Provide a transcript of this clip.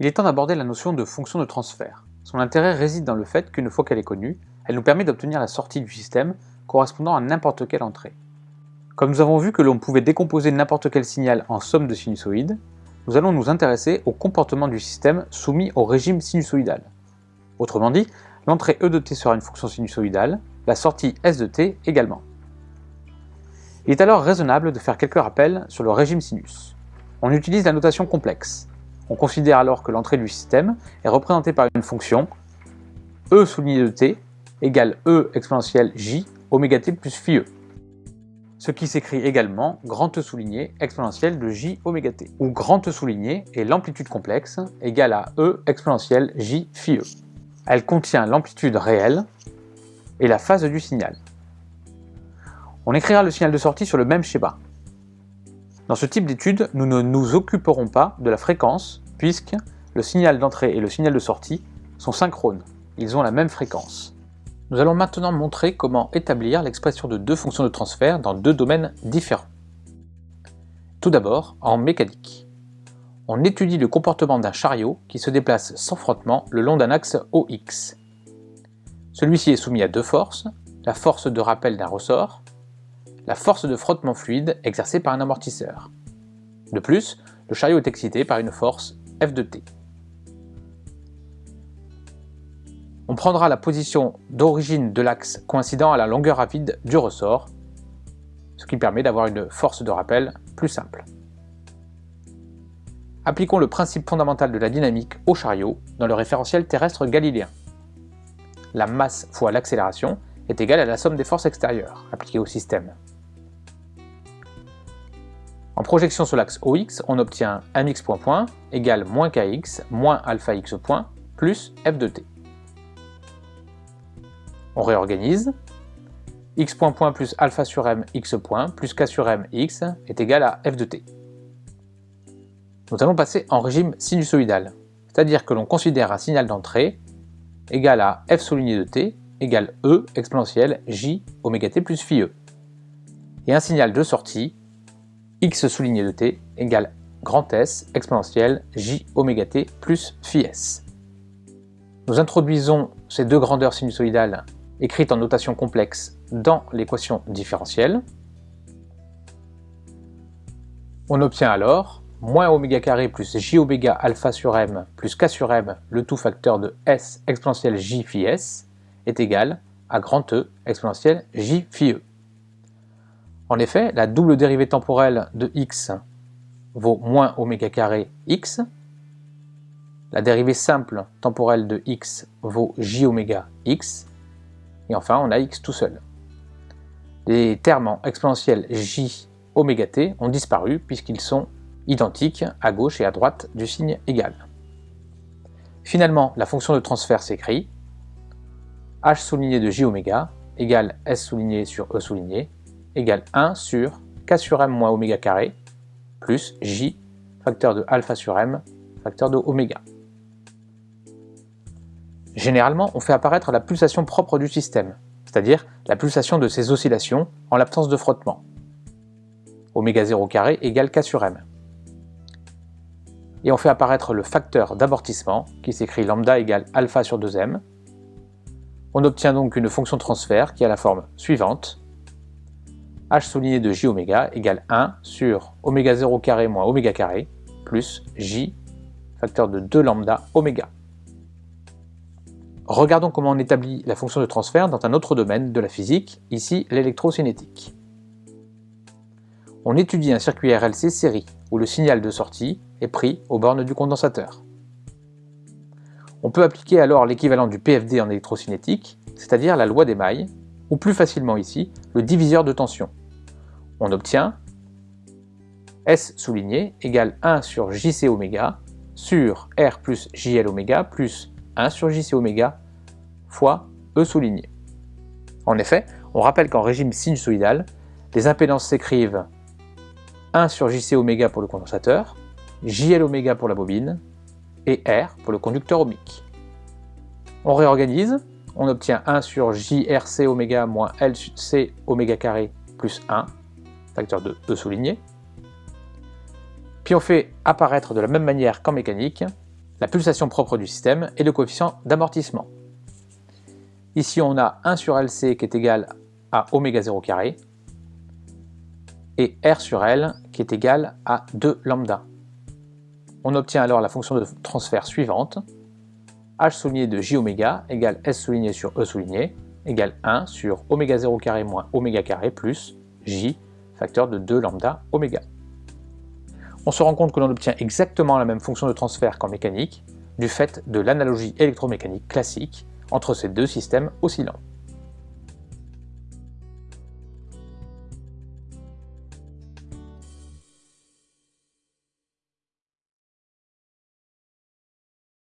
Il est temps d'aborder la notion de fonction de transfert. Son intérêt réside dans le fait qu'une fois qu'elle est connue, elle nous permet d'obtenir la sortie du système correspondant à n'importe quelle entrée. Comme nous avons vu que l'on pouvait décomposer n'importe quel signal en somme de sinusoïdes, nous allons nous intéresser au comportement du système soumis au régime sinusoïdal. Autrement dit, l'entrée E de t sera une fonction sinusoïdale, la sortie S de t également. Il est alors raisonnable de faire quelques rappels sur le régime sinus. On utilise la notation complexe. On considère alors que l'entrée du système est représentée par une fonction e souligné de t égale e exponentielle j oméga t plus phi e. Ce qui s'écrit également grand E souligné exponentielle de j oméga t, où grand E souligné est l'amplitude complexe égale à e exponentielle j phi e. Elle contient l'amplitude réelle et la phase du signal. On écrira le signal de sortie sur le même schéma. Dans ce type d'étude, nous ne nous occuperons pas de la fréquence, puisque le signal d'entrée et le signal de sortie sont synchrones, ils ont la même fréquence. Nous allons maintenant montrer comment établir l'expression de deux fonctions de transfert dans deux domaines différents. Tout d'abord, en mécanique. On étudie le comportement d'un chariot qui se déplace sans frottement le long d'un axe OX. Celui-ci est soumis à deux forces, la force de rappel d'un ressort la force de frottement fluide exercée par un amortisseur. De plus, le chariot est excité par une force F de t. On prendra la position d'origine de l'axe coïncidant à la longueur rapide du ressort, ce qui permet d'avoir une force de rappel plus simple. Appliquons le principe fondamental de la dynamique au chariot dans le référentiel terrestre galiléen. La masse fois l'accélération est égale à la somme des forces extérieures appliquées au système. En projection sur l'axe OX, on obtient mx point point égale moins kx moins alpha x point plus f de t. On réorganise. x point point plus alpha sur m x point plus k sur m x est égal à f de t. Nous allons passer en régime sinusoïdal, c'est-à-dire que l'on considère un signal d'entrée égal à f souligné de t égale e exponentielle j oméga t plus phi e, et un signal de sortie x souligné de t égale grand S exponentielle j oméga t plus phi s. Nous introduisons ces deux grandeurs sinusoïdales écrites en notation complexe dans l'équation différentielle. On obtient alors moins oméga carré plus j oméga alpha sur m plus k sur m, le tout facteur de s exponentielle j phi s, est égal à grand E exponentielle j phi e. En effet, la double dérivée temporelle de x vaut moins oméga carré x. La dérivée simple temporelle de x vaut j oméga x. Et enfin, on a x tout seul. Les termes en exponentielle j oméga t ont disparu puisqu'ils sont identiques à gauche et à droite du signe égal. Finalement, la fonction de transfert s'écrit h souligné de j oméga égale s souligné sur e souligné égale 1 sur k sur m moins oméga carré plus j facteur de alpha sur m facteur de oméga. Généralement, on fait apparaître la pulsation propre du système, c'est-à-dire la pulsation de ses oscillations en l'absence de frottement. Oméga 0 carré égale k sur m. Et on fait apparaître le facteur d'amortissement qui s'écrit lambda égale alpha sur 2m. On obtient donc une fonction transfert qui a la forme suivante h souligné de j oméga égale 1 sur oméga 0 carré moins oméga carré plus j facteur de 2 lambda oméga. Regardons comment on établit la fonction de transfert dans un autre domaine de la physique, ici l'électrocinétique. On étudie un circuit RLC série où le signal de sortie est pris aux bornes du condensateur. On peut appliquer alors l'équivalent du PFD en électrocinétique, c'est-à-dire la loi des mailles, ou plus facilement ici, le diviseur de tension on obtient S souligné égale 1 sur JC oméga sur R plus JL oméga plus 1 sur JC oméga fois E souligné. En effet, on rappelle qu'en régime sinusoïdal, les impédances s'écrivent 1 sur JC oméga pour le condensateur, JL oméga pour la bobine et R pour le conducteur ohmique. On réorganise, on obtient 1 sur JRC oméga moins LC oméga carré plus 1 facteur de E souligné. Puis on fait apparaître de la même manière qu'en mécanique la pulsation propre du système et le coefficient d'amortissement. Ici, on a 1 sur LC qui est égal à oméga 0 carré et R sur L qui est égal à 2 lambda. On obtient alors la fonction de transfert suivante, h souligné de j oméga égale s souligné sur e souligné égale 1 sur oméga 0 carré moins oméga carré plus j facteur de 2 lambda oméga. On se rend compte que l'on obtient exactement la même fonction de transfert qu'en mécanique du fait de l'analogie électromécanique classique entre ces deux systèmes oscillants.